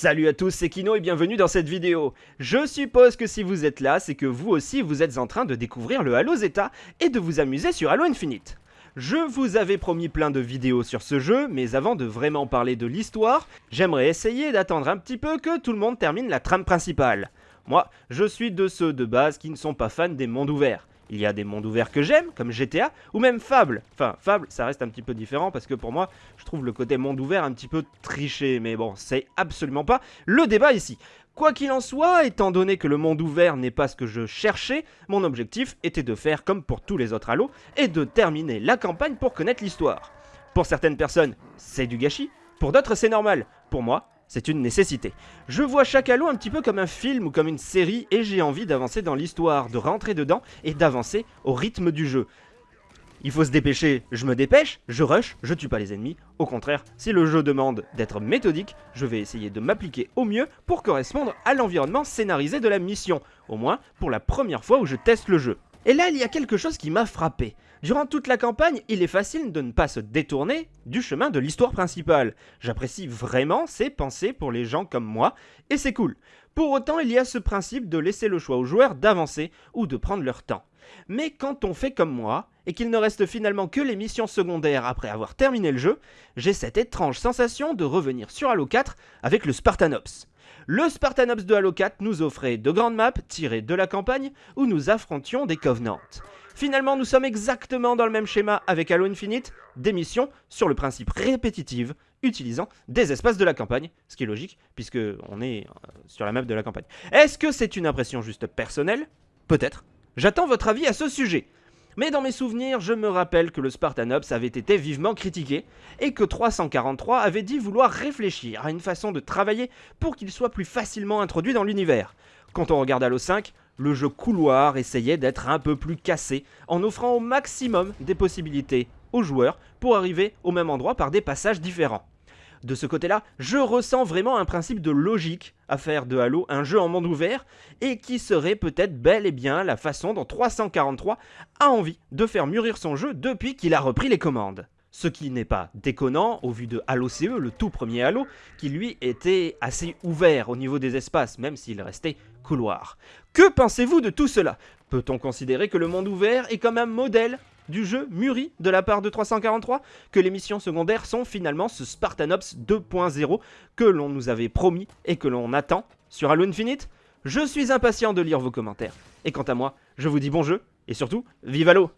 Salut à tous, c'est Kino et bienvenue dans cette vidéo. Je suppose que si vous êtes là, c'est que vous aussi vous êtes en train de découvrir le Halo Zeta et de vous amuser sur Halo Infinite. Je vous avais promis plein de vidéos sur ce jeu, mais avant de vraiment parler de l'histoire, j'aimerais essayer d'attendre un petit peu que tout le monde termine la trame principale. Moi, je suis de ceux de base qui ne sont pas fans des mondes ouverts. Il y a des mondes ouverts que j'aime, comme GTA, ou même Fable. Enfin, Fable, ça reste un petit peu différent, parce que pour moi, je trouve le côté monde ouvert un petit peu triché. Mais bon, c'est absolument pas le débat ici. Quoi qu'il en soit, étant donné que le monde ouvert n'est pas ce que je cherchais, mon objectif était de faire comme pour tous les autres Halo, et de terminer la campagne pour connaître l'histoire. Pour certaines personnes, c'est du gâchis, pour d'autres c'est normal. Pour moi, c'est une nécessité. Je vois chaque Halo un petit peu comme un film ou comme une série et j'ai envie d'avancer dans l'histoire, de rentrer dedans et d'avancer au rythme du jeu. Il faut se dépêcher, je me dépêche, je rush, je tue pas les ennemis. Au contraire, si le jeu demande d'être méthodique, je vais essayer de m'appliquer au mieux pour correspondre à l'environnement scénarisé de la mission. Au moins pour la première fois où je teste le jeu. Et là, il y a quelque chose qui m'a frappé. Durant toute la campagne, il est facile de ne pas se détourner du chemin de l'histoire principale. J'apprécie vraiment ces pensées pour les gens comme moi, et c'est cool. Pour autant, il y a ce principe de laisser le choix aux joueurs d'avancer ou de prendre leur temps. Mais quand on fait comme moi, et qu'il ne reste finalement que les missions secondaires après avoir terminé le jeu, j'ai cette étrange sensation de revenir sur Halo 4 avec le Spartanops. Le Spartanops de Halo 4 nous offrait de grandes maps tirées de la campagne où nous affrontions des Covenants. Finalement, nous sommes exactement dans le même schéma avec Halo Infinite, des missions sur le principe répétitive, utilisant des espaces de la campagne, ce qui est logique, puisque on est euh, sur la map de la campagne. Est-ce que c'est une impression juste personnelle? Peut-être. J'attends votre avis à ce sujet. Mais dans mes souvenirs, je me rappelle que le Spartanops avait été vivement critiqué, et que 343 avait dit vouloir réfléchir à une façon de travailler pour qu'il soit plus facilement introduit dans l'univers. Quand on regarde Halo 5, le jeu couloir essayait d'être un peu plus cassé, en offrant au maximum des possibilités aux joueurs pour arriver au même endroit par des passages différents. De ce côté-là, je ressens vraiment un principe de logique à faire de Halo un jeu en monde ouvert, et qui serait peut-être bel et bien la façon dont 343 a envie de faire mûrir son jeu depuis qu'il a repris les commandes. Ce qui n'est pas déconnant au vu de Halo CE, le tout premier Halo, qui lui était assez ouvert au niveau des espaces, même s'il restait couloir. Que pensez-vous de tout cela? Peut-on considérer que le monde ouvert est comme un modèle du jeu mûri de la part de 343 Que les missions secondaires sont finalement ce Spartanops 2.0 que l'on nous avait promis et que l'on attend sur Halo Infinite? Je suis impatient de lire vos commentaires. Et quant à moi, je vous dis bon jeu, et surtout, vive Halo